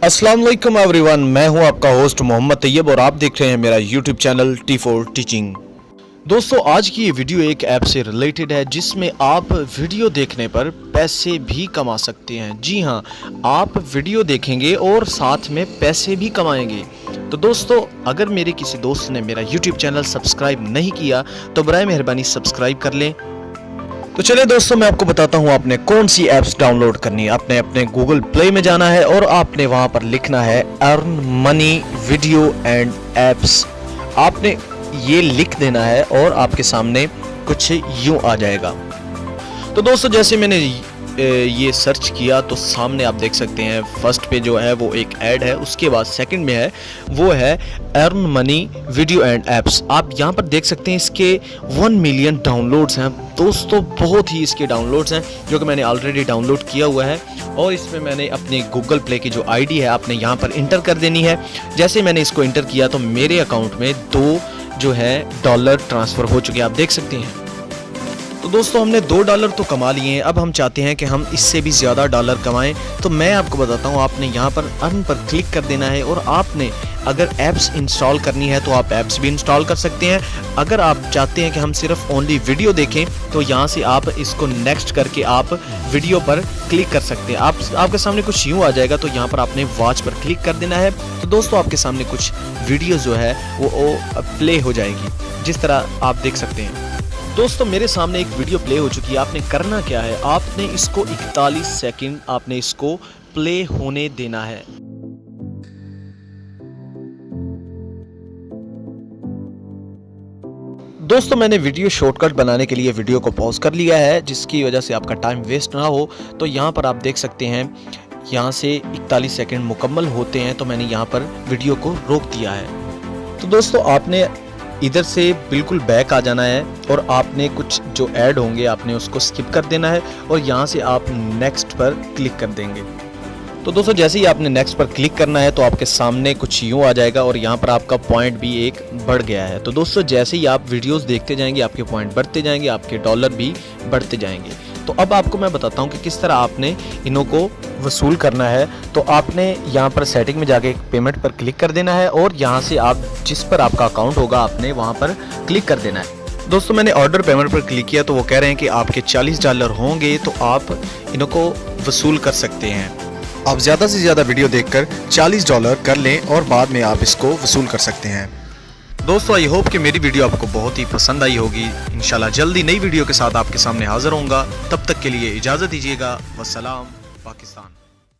السلام علیکم every one میں ہوں آپ کا ہوسٹ محمد طیب اور آپ دیکھ رہے ہیں میرا YouTube channel T four teaching دوستو، آج کی یہ ویڈیو ایک ایپ سے ریلیٹڈ ہے جس میں آپ ویڈیو دیکھنے پر پیسے بھی کما سکتے ہیں۔ جی ہاں آپ ویڈیو دیکھیں گے اور ساتھ میں پیسے بھی کمائیں گے۔ تو دوستو، اگر میرے کسی دوست نے میرا یوٹیوب چینل سبسکرائب نہیں کیا، تو برائے مہربانی سبسکرائب کر لیں۔ تو چلے دوستوں میں آپ کو بتاتا ہوں آپ نے کون سی ایپس ڈاؤن لوڈ کرنی ہے؟ آپ نے اپنے گوگل پلے میں جانا ہے اور آپ نے وہاں پر لکھنا ہے earn money video and apps آپ نے یہ لکھ دینا ہے اور آپ کے سامنے کچھ یوں آ جائے گا۔ تو دوستو، جیسے میں نے یہ سرچ کیا تو سامنے آپ دیکھ سکتے ہیں۔ فرسٹ پہ جو ہے وہ ایک ایڈ ہے، اس کے بعد سیکنڈ میں ہے، وہ ہے earn money video and apps آپ یہاں پر دیکھ سکتے ہیں اس کے ون ملین ڈاؤن لوڈس ہیں۔ دوستو، بہت ہی اس کے ڈاؤن لوڈس ہیں، جو کہ میں نے آلریڈی ڈاؤن لوڈ کیا ہوا ہے۔ اور اس میں میں نے اپنے گوگل پلے کی جو آئی ڈی ہے، آپ نے یہاں پر انٹر کر دینی ہے۔ جیسے میں نے اس کو انٹر کیا تو میرے اکاؤنٹ میں دو جو ہے ڈالر ٹرانسفر ہو چکے آپ دیکھ سکتے ہیں۔ تو دوستو، ہم نے دو ڈالر تو کما لیے ہیں۔ اب ہم چاہتے ہیں کہ ہم اس سے بھی زیادہ ڈالر کمائیں۔ تو میں آپ کو بتاتا ہوں، آپ نے یہاں پر ارن پر کلک کر دینا ہے اور آپ نے اگر ایپس انسٹال کرنی ہے تو آپ ایپس بھی انسٹال کر سکتے ہیں۔ اگر آپ چاہتے ہیں کہ ہم صرف اونلی ویڈیو دیکھیں، تو یہاں سے آپ اس کو نیکسٹ کر کے آپ ویڈیو پر کلک کر سکتے ہیں۔ آپ آپ کے سامنے کچھ یوں آ جائے گا، تو یہاں پر آپ نے واچ پر کلک کر دینا ہے۔ تو دوستو، آپ کے سامنے کچھ ویڈیو جو ہے، وہ پلے ہو جائے گی۔ جس طرح آپ دیکھ سکتے ہیں۔ دوستو، میرے سامنے ایک ویڈیو پلے ہو چکی ہے۔ آپ نے کرنا کیا ہے؟ آپ نے اس کو اکتالیس سیکنڈ آپ نے اس کو پلے ہونے دینا ہے۔ دوستو، میں نے ویڈیو شورٹ کٹ بنانے کے لیے ویڈیو کو پاؤز کر لیا ہے، جس کی وجہ سے آپ کا ٹائم ویسٹ نہ ہو۔ تو یہاں پر آپ دیکھ سکتے ہیں، یہاں سے اکتالیس سیکنڈ مکمل ہوتے ہیں، تو میں نے یہاں پر ویڈیو کو روک دیا ہے۔ تو دوستو، آپ نے ادھر سے بالکل بیک آ جانا ہے اور آپ نے کچھ جو ایڈ ہوں گے آپ نے اس کو سکپ کر دینا ہے اور یہاں سے آپ نیکسٹ پر کلک کر دیں گے۔ تو دوستو جیسے ہی آپ نے نیکسٹ پر کلک کرنا ہے تو آپ کے سامنے کچھ یوں آ جائے گا اور یہاں پر آپ کا پوائنٹ بھی ایک بڑھ گیا ہے۔ تو دوستو جیسے ہی آپ ویڈیوز دیکھتے جائیں گے، آپ کے پوائنٹ بڑھتے جائیں گے، آپ کے ڈالر بھی بڑھتے جائیں گے۔ تو اب آپ کو میں بتاتا ہوں کہ کس طرح آپ نے انہوں کو وصول کرنا ہے۔ تو آپ نے یہاں پر سیٹنگ میں جا کے پیمنٹ پر کلک کر دینا ہے اور یہاں سے آپ جس پر آپ کا اکاؤنٹ ہوگا، آپ نے وہاں پر کلک کر دینا ہے۔ دوستو، میں نے آرڈر پیمنٹ پر کلک کیا تو وہ کہہ رہے ہیں کہ آپ کے چالیس ڈالر ہوں گے تو آپ انہوں کو وصول کر سکتے ہیں۔ آپ زیادہ سے زیادہ ویڈیو دیکھ کر چالیس ڈالر کر لیں اور بعد میں آپ اس کو وصول کر سکتے ہیں۔ دوستو، آئی ہوپ کہ میری ویڈیو آپ کو بہت ہی پسند آئی ہوگی۔ انشاءاللہ جلدی نئی ویڈیو کے ساتھ آپ کے سامنے حاضر ہوں گا۔ تب تک کے لیے اجازت دیجیے گا۔ وسلام پاکستان۔